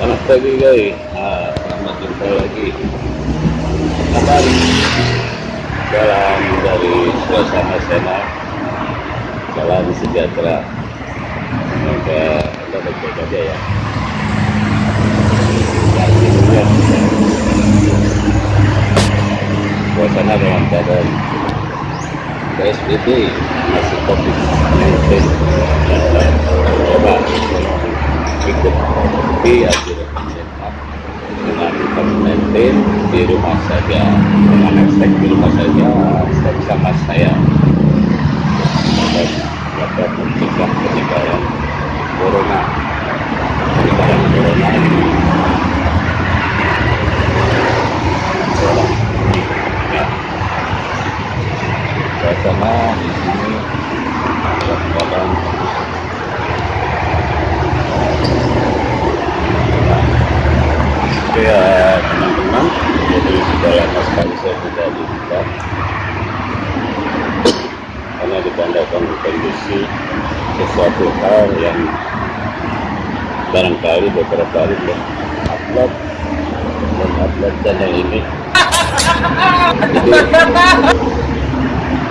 Selamat pagi guys. Nah, selamat jumpa lagi. Kabar jalan dari suasana sana jalan sejahtera. Semoga kita baik-baik aja ya. Suasana dalam keadaan PSBB masih COVID-19 coba ikut di akhirnya dengan COVID-19 di rumah saja dengan hashtag di rumah saja hashtag sama saya dapat mencegah penyebaran corona penyebaran corona ini orang ya suasana di sini dalam ya teman-teman jadi sudah lama sekali saya tidak dibuka karena ditandai kondisi sesuatu hal yang barangkali beberapa hari belum upload belum upload channel ini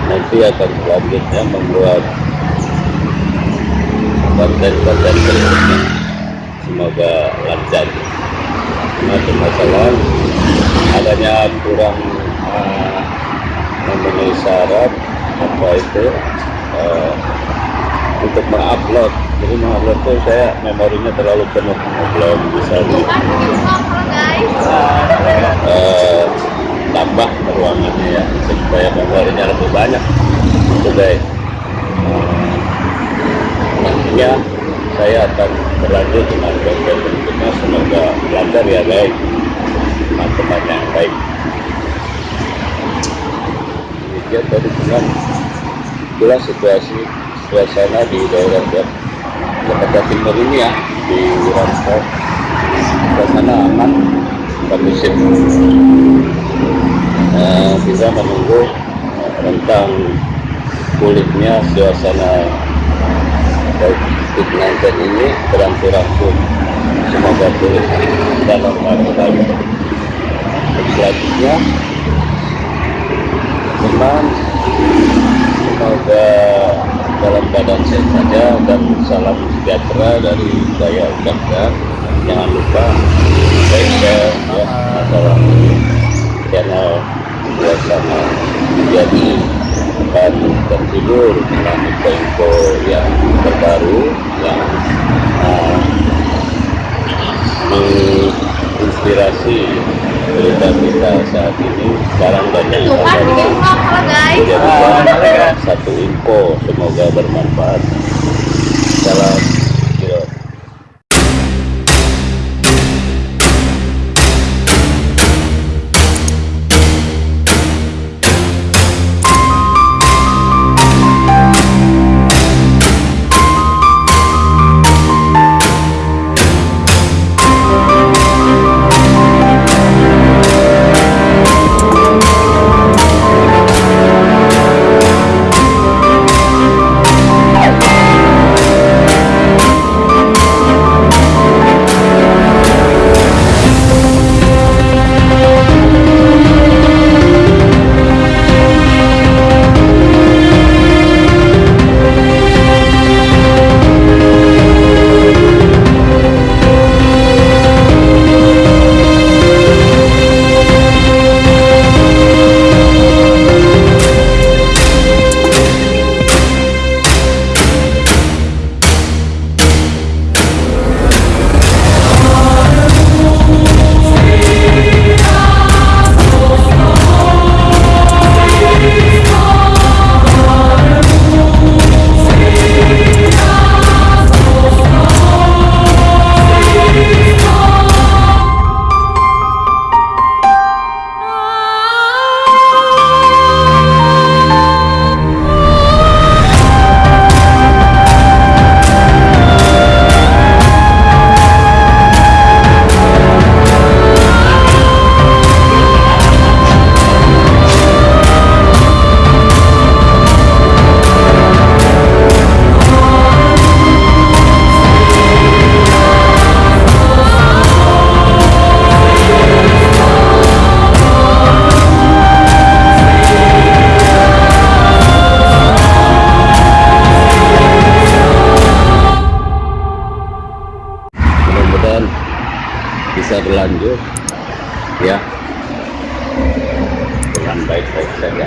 nanti akan selanjutnya membuat konten-konten berikutnya semoga lancar permasalahan adanya kurang uh, memenuhi syarat apa itu uh, untuk mengupload. Jadi mengupload itu saya memorinya terlalu penuh belum bisa di uh, tambah ruangannya ya supaya memorinya lebih banyak. Itu uh, nantinya saya akan berlanjut dengan konten berikutnya. Semoga lancar ya guys teman-teman yang baik. Demikian tadi dengan itulah situasi suasana di daerah Jakarta Timur ini ya di Rampok suasana aman kondusif uh, kita menunggu tentang pulihnya suasana COVID-19 ini berangsur-angsur semoga pulih dalam waktu selanjutnya teman semoga dalam keadaan sehat saja dan salam sejahtera dari saya ucapkan jangan lupa share ya masalah channel suasana jadi dan tertidur dengan info-info yang terbaru yang menginspirasi berita kita saat ini. Sekarang banyak jadi satu info semoga bermanfaat berlanjut. Ya. Dengan baik-baik saja